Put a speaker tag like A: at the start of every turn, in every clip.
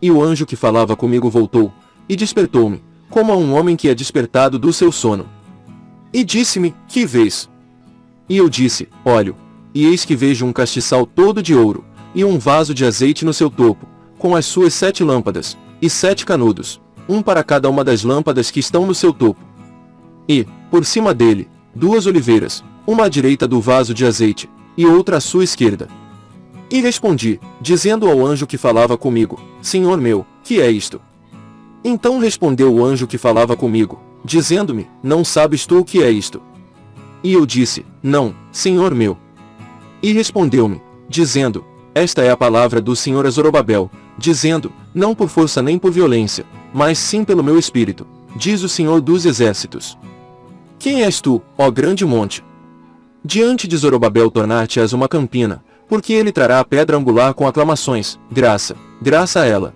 A: E o anjo que falava comigo voltou, e despertou-me, como a um homem que é despertado do seu sono. E disse-me, que vês? E eu disse, olho, e eis que vejo um castiçal todo de ouro, e um vaso de azeite no seu topo, com as suas sete lâmpadas, e sete canudos, um para cada uma das lâmpadas que estão no seu topo. E, por cima dele, duas oliveiras, uma à direita do vaso de azeite, e outra à sua esquerda. E respondi, dizendo ao anjo que falava comigo, Senhor meu, que é isto? Então respondeu o anjo que falava comigo, dizendo-me, Não sabes tu o que é isto? E eu disse, Não, Senhor meu. E respondeu-me, dizendo, esta é a palavra do Senhor a Zorobabel, dizendo, não por força nem por violência, mas sim pelo meu espírito, diz o Senhor dos exércitos. Quem és tu, ó grande monte? Diante de Zorobabel tornar-te-ás uma campina, porque ele trará a pedra angular com aclamações, graça, graça a ela.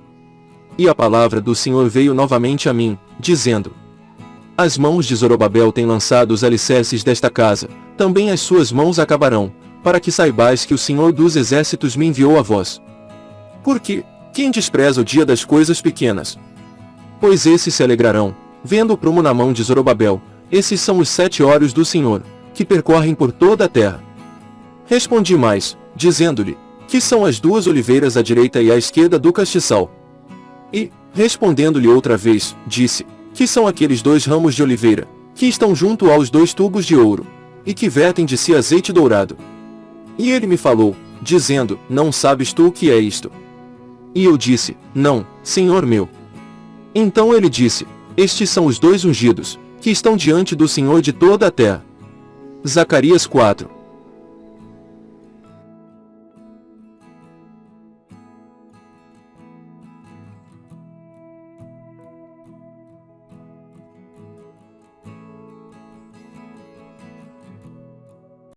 A: E a palavra do Senhor veio novamente a mim, dizendo, As mãos de Zorobabel têm lançado os alicerces desta casa, também as suas mãos acabarão, para que saibais que o Senhor dos Exércitos me enviou a vós. Porque, quem despreza o dia das coisas pequenas? Pois esses se alegrarão, vendo o prumo na mão de Zorobabel, esses são os sete olhos do Senhor, que percorrem por toda a terra. Respondi mais, dizendo-lhe, que são as duas oliveiras à direita e à esquerda do castiçal. E, respondendo-lhe outra vez, disse, que são aqueles dois ramos de oliveira, que estão junto aos dois tubos de ouro, e que vertem de si azeite dourado. E ele me falou, dizendo, Não sabes tu o que é isto? E eu disse, Não, Senhor meu. Então ele disse, Estes são os dois ungidos, que estão diante do Senhor de toda a terra. Zacarias 4